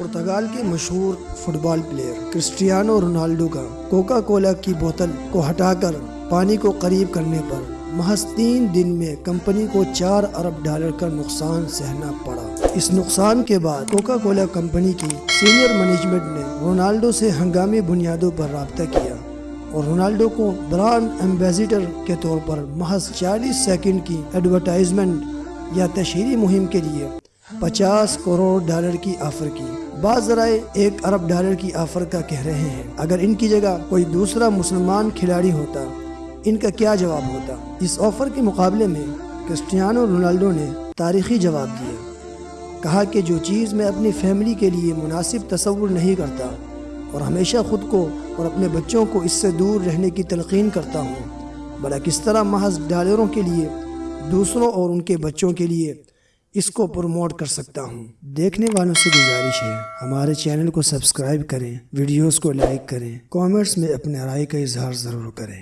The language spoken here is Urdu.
پرتگال کے مشہور football player Cristiano Ronaldo کا کوکا کولا کی بوتل کو ہٹا کر پانی کو قریب کرنے پر محض تین دن میں کمپنی کو چار ارب ڈالر کا نقصان سہنا پڑا۔ اس نقصان کے بعد کوکا کولا کمپنی کی سینئر مینجمنٹ نے رونالڈو سے ہنگامی بنیادوں پر رابطہ کیا اور رونالڈو کو برانڈ ایمبیسیڈر کے طور پر محض چالیس سیکنڈ کی ایڈورٹائزمنٹ یا تشہیری مہم کے لیے پچاس کروڑ ڈالر کی آفر کی۔ بعض ذرائع ایک ارب ڈالر کی آفر کا کہہ رہے ہیں۔ اگر ان کی جگہ کوئی دوسرا مسلمان کھلاڑی ہوتا، ان کا کیا جواب ہوتا؟ اس آفر کے مقابلے میں کرسٹیانو رونالڈو نے تاریخی جواب دیا۔ کہا کہ جو چیز میں اپنی فیملی کے لیے مناسب تصور نہیں کرتا اور ہمیشہ خود کو اور اپنے بچوں کو اس سے دور رہنے کی تلقین کرتا ہوں بلا کس طرح محض ڈالروں کے لیے، دوسروں اور ان کے بچوں کے لیے اس کو پروموٹ کر سکتا ہوں۔ دیکھنے والوں سے گزارش ہے، ہمارے چینل کو سبسکرائب کریں، ویڈیوز کو لائک کریں کامنٹس میں اپنے رائے کا اظہار ضرور کریں۔